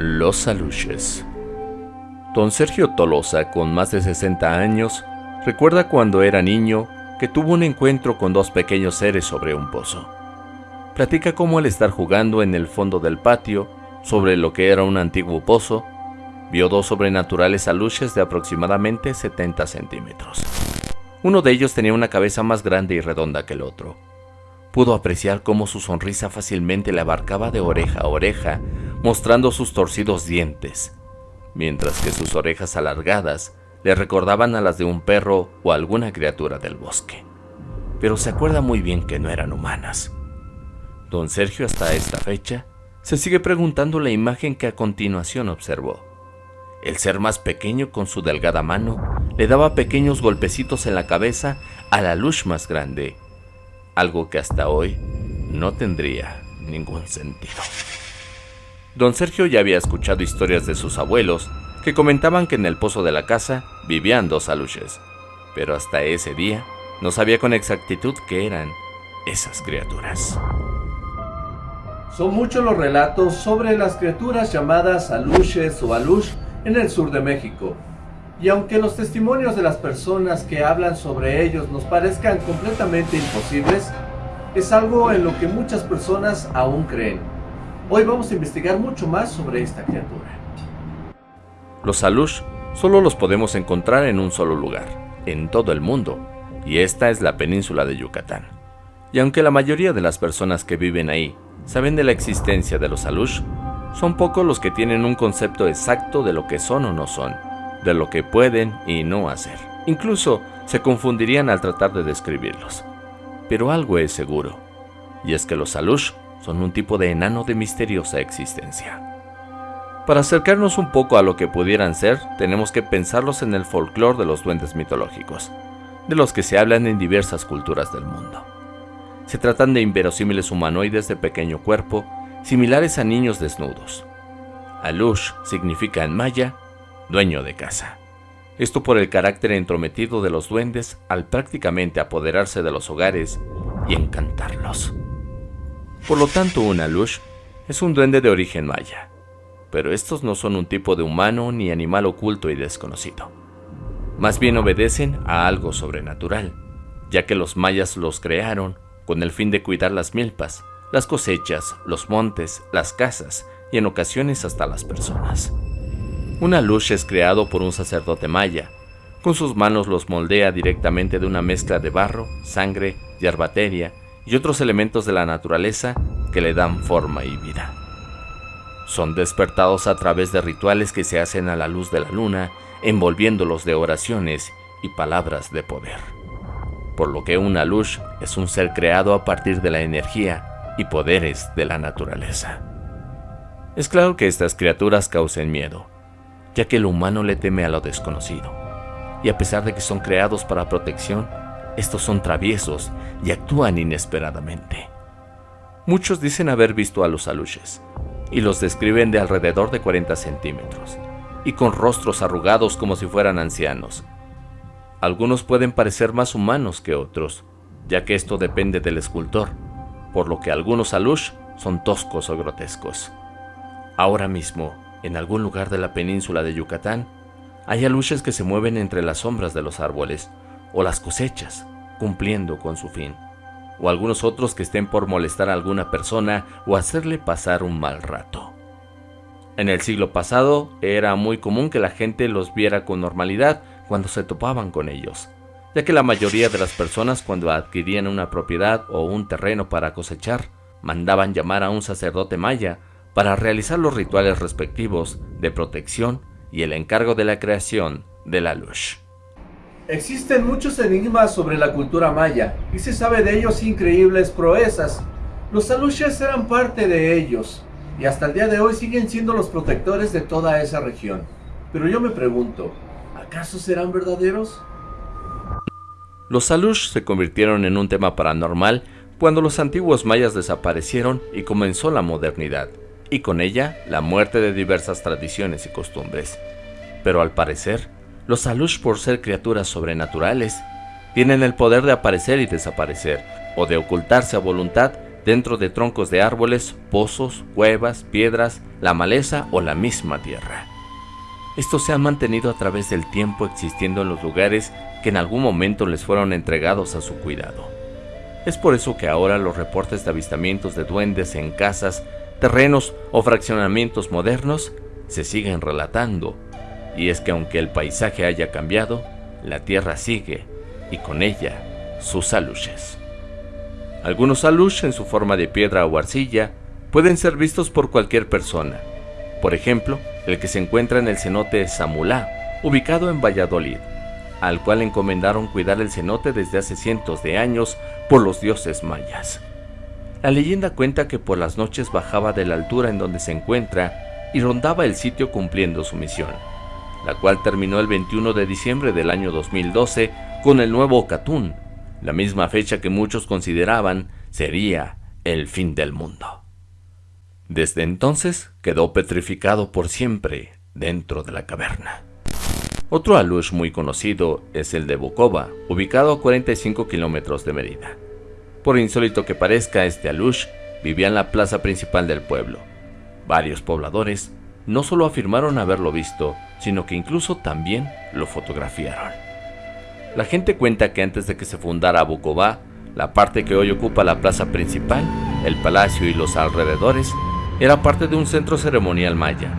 Los Aluches. Don Sergio Tolosa, con más de 60 años, recuerda cuando era niño que tuvo un encuentro con dos pequeños seres sobre un pozo. Platica cómo al estar jugando en el fondo del patio, sobre lo que era un antiguo pozo, vio dos sobrenaturales aluches de aproximadamente 70 centímetros. Uno de ellos tenía una cabeza más grande y redonda que el otro. Pudo apreciar cómo su sonrisa fácilmente le abarcaba de oreja a oreja mostrando sus torcidos dientes, mientras que sus orejas alargadas le recordaban a las de un perro o alguna criatura del bosque. Pero se acuerda muy bien que no eran humanas. Don Sergio hasta esta fecha se sigue preguntando la imagen que a continuación observó. El ser más pequeño con su delgada mano le daba pequeños golpecitos en la cabeza a la luz más grande, algo que hasta hoy no tendría ningún sentido. Don Sergio ya había escuchado historias de sus abuelos que comentaban que en el pozo de la casa vivían dos aluches, pero hasta ese día no sabía con exactitud qué eran esas criaturas. Son muchos los relatos sobre las criaturas llamadas aluches o alush en el sur de México. Y aunque los testimonios de las personas que hablan sobre ellos nos parezcan completamente imposibles, es algo en lo que muchas personas aún creen. Hoy vamos a investigar mucho más sobre esta criatura. Los alush solo los podemos encontrar en un solo lugar, en todo el mundo, y esta es la península de Yucatán. Y aunque la mayoría de las personas que viven ahí saben de la existencia de los alush, son pocos los que tienen un concepto exacto de lo que son o no son, de lo que pueden y no hacer. Incluso se confundirían al tratar de describirlos. Pero algo es seguro, y es que los alush son un tipo de enano de misteriosa existencia. Para acercarnos un poco a lo que pudieran ser, tenemos que pensarlos en el folclore de los duendes mitológicos, de los que se hablan en diversas culturas del mundo. Se tratan de inverosímiles humanoides de pequeño cuerpo, similares a niños desnudos. Alush significa en maya dueño de casa. Esto por el carácter entrometido de los duendes al prácticamente apoderarse de los hogares y encantarlos. Por lo tanto, un alush es un duende de origen maya, pero estos no son un tipo de humano ni animal oculto y desconocido. Más bien obedecen a algo sobrenatural, ya que los mayas los crearon con el fin de cuidar las milpas, las cosechas, los montes, las casas y en ocasiones hasta las personas. Un alush es creado por un sacerdote maya. Con sus manos los moldea directamente de una mezcla de barro, sangre, yerbateria y otros elementos de la naturaleza que le dan forma y vida. Son despertados a través de rituales que se hacen a la luz de la luna, envolviéndolos de oraciones y palabras de poder. Por lo que una luz es un ser creado a partir de la energía y poderes de la naturaleza. Es claro que estas criaturas causen miedo, ya que el humano le teme a lo desconocido, y a pesar de que son creados para protección, estos son traviesos y actúan inesperadamente. Muchos dicen haber visto a los aluches, y los describen de alrededor de 40 centímetros, y con rostros arrugados como si fueran ancianos. Algunos pueden parecer más humanos que otros, ya que esto depende del escultor, por lo que algunos alush son toscos o grotescos. Ahora mismo, en algún lugar de la península de Yucatán, hay aluches que se mueven entre las sombras de los árboles, o las cosechas, cumpliendo con su fin, o algunos otros que estén por molestar a alguna persona o hacerle pasar un mal rato. En el siglo pasado era muy común que la gente los viera con normalidad cuando se topaban con ellos, ya que la mayoría de las personas cuando adquirían una propiedad o un terreno para cosechar, mandaban llamar a un sacerdote maya para realizar los rituales respectivos de protección y el encargo de la creación de la luz. Existen muchos enigmas sobre la cultura maya y se sabe de ellos increíbles proezas. Los aluches eran parte de ellos y hasta el día de hoy siguen siendo los protectores de toda esa región. Pero yo me pregunto, ¿acaso serán verdaderos? Los alush se convirtieron en un tema paranormal cuando los antiguos mayas desaparecieron y comenzó la modernidad, y con ella la muerte de diversas tradiciones y costumbres. Pero al parecer, los Alush, por ser criaturas sobrenaturales, tienen el poder de aparecer y desaparecer, o de ocultarse a voluntad dentro de troncos de árboles, pozos, cuevas, piedras, la maleza o la misma tierra. Estos se han mantenido a través del tiempo existiendo en los lugares que en algún momento les fueron entregados a su cuidado. Es por eso que ahora los reportes de avistamientos de duendes en casas, terrenos o fraccionamientos modernos se siguen relatando. Y es que aunque el paisaje haya cambiado, la tierra sigue y con ella sus aluches. Algunos aluches en su forma de piedra o arcilla pueden ser vistos por cualquier persona. Por ejemplo, el que se encuentra en el cenote Samulá, ubicado en Valladolid, al cual encomendaron cuidar el cenote desde hace cientos de años por los dioses mayas. La leyenda cuenta que por las noches bajaba de la altura en donde se encuentra y rondaba el sitio cumpliendo su misión, la cual terminó el 21 de diciembre del año 2012 con el nuevo Catún, la misma fecha que muchos consideraban sería el fin del mundo. Desde entonces quedó petrificado por siempre dentro de la caverna. Otro alush muy conocido es el de Bukova, ubicado a 45 kilómetros de Mérida. Por insólito que parezca, este alush vivía en la plaza principal del pueblo. Varios pobladores no solo afirmaron haberlo visto, sino que incluso también lo fotografiaron. La gente cuenta que antes de que se fundara Bukova, la parte que hoy ocupa la plaza principal, el palacio y los alrededores, era parte de un centro ceremonial maya,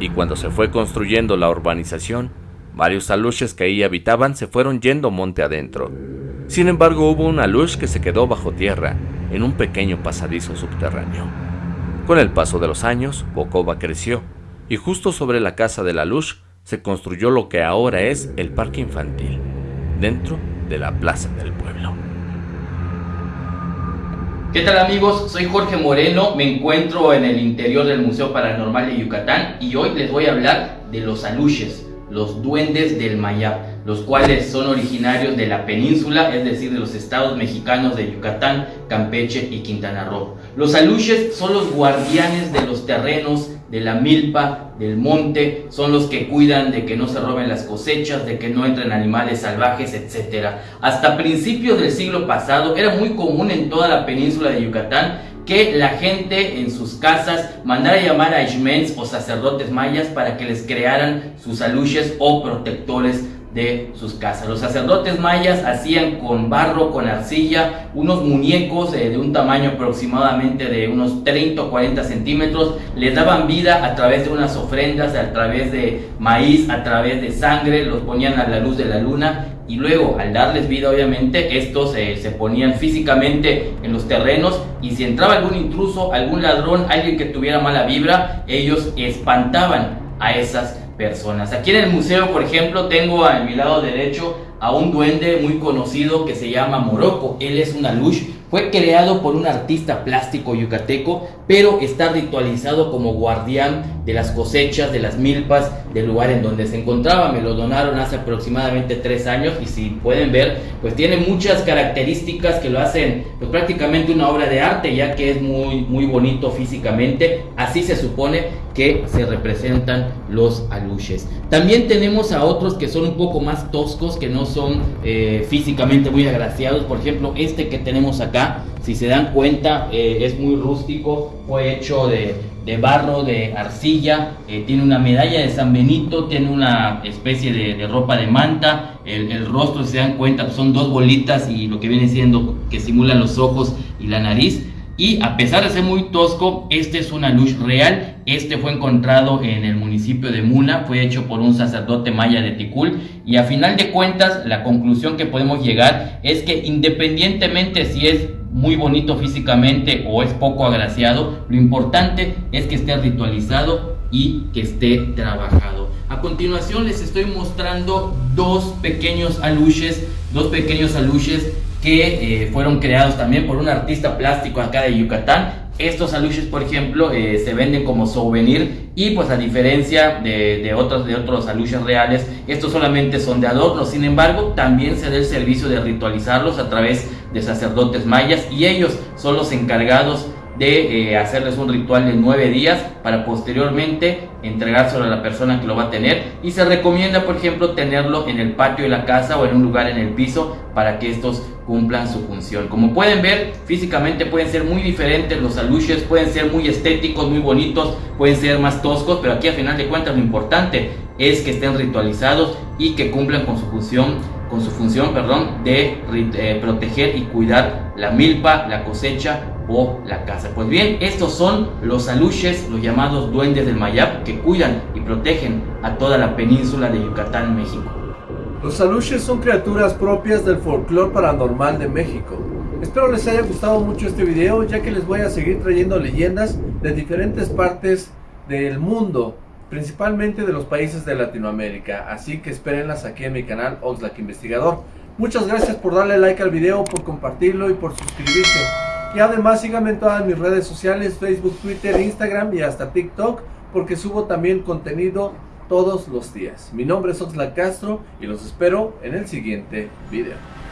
y cuando se fue construyendo la urbanización, varios aluches que ahí habitaban se fueron yendo monte adentro. Sin embargo, hubo un alush que se quedó bajo tierra, en un pequeño pasadizo subterráneo. Con el paso de los años, Bokova creció, y justo sobre la casa de la se construyó lo que ahora es el parque infantil, dentro de la plaza del pueblo. ¿Qué tal amigos? Soy Jorge Moreno, me encuentro en el interior del Museo Paranormal de Yucatán y hoy les voy a hablar de los aluches, los duendes del Mayab los cuales son originarios de la península, es decir, de los estados mexicanos de Yucatán, Campeche y Quintana Roo. Los aluches son los guardianes de los terrenos, de la milpa, del monte, son los que cuidan de que no se roben las cosechas, de que no entren animales salvajes, etc. Hasta principios del siglo pasado era muy común en toda la península de Yucatán que la gente en sus casas mandara llamar a ishmens o sacerdotes mayas para que les crearan sus aluches o protectores de sus casas. Los sacerdotes mayas hacían con barro, con arcilla, unos muñecos eh, de un tamaño aproximadamente de unos 30 o 40 centímetros, les daban vida a través de unas ofrendas, a través de maíz, a través de sangre, los ponían a la luz de la luna y luego al darles vida obviamente estos eh, se ponían físicamente en los terrenos y si entraba algún intruso, algún ladrón, alguien que tuviera mala vibra, ellos espantaban a esas personas. Aquí en el museo, por ejemplo, tengo a mi lado derecho a un duende muy conocido que se llama Morocco. Él es una luz fue creado por un artista plástico yucateco, pero está ritualizado como guardián de las cosechas, de las milpas, del lugar en donde se encontraba. Me lo donaron hace aproximadamente tres años y si pueden ver, pues tiene muchas características que lo hacen pues, prácticamente una obra de arte, ya que es muy, muy bonito físicamente. Así se supone que se representan los aluches. También tenemos a otros que son un poco más toscos, que no son eh, físicamente muy agraciados. Por ejemplo, este que tenemos acá si se dan cuenta, eh, es muy rústico, fue hecho de, barro, de arcilla, eh, tiene una medalla de San Benito, tiene una especie de, ropa de manta, el, rostro, si se dan cuenta, son dos bolitas y lo que viene siendo que simulan los ojos y la nariz. Y a pesar de ser muy tosco, este es una luz real. Este fue encontrado en el municipio de Muna, fue hecho por un sacerdote maya de Ticul. Y a final de cuentas, la conclusión que podemos llegar es que independientemente si es muy bonito físicamente o es poco agraciado, lo importante es que esté ritualizado y que esté trabajado. A continuación les estoy mostrando dos pequeños aluches, dos pequeños aluches que eh, fueron creados también por un artista plástico acá de Yucatán. Estos aluches, por ejemplo, eh, se venden como souvenir y pues a diferencia de, otros, de otros aluches reales, estos solamente son de adorno. Sin embargo, también se da el servicio de ritualizarlos a través de sacerdotes mayas y ellos son los encargados de eh, hacerles un ritual de nueve días para posteriormente entregárselo a la persona que lo va a tener. Y se recomienda por ejemplo tenerlo en el patio de la casa o en un lugar en el piso para que estos cumplan su función. Como pueden ver físicamente pueden ser muy diferentes los aluches pueden ser muy estéticos muy bonitos pueden ser más toscos pero aquí a final de cuentas lo importante es que estén ritualizados y que cumplan con su función con su función perdón de eh, proteger y cuidar la milpa la cosecha o la casa. Pues bien, estos son los aluches, los llamados duendes del Mayap, que cuidan y protegen a toda la península de Yucatán, México. Los aluches son criaturas propias del folclore paranormal de México. Espero les haya gustado mucho este video, ya que les voy a seguir trayendo leyendas de diferentes partes del mundo, principalmente de los países de Latinoamérica. Así que espérenlas aquí en mi canal Oxlack Investigador. Muchas gracias por darle like al video, por compartirlo y por suscribirse. Y además síganme en todas mis redes sociales, Facebook, Twitter, Instagram y hasta TikTok, porque subo también contenido todos los días. Mi nombre es Oxlack Castro y los espero en el siguiente video.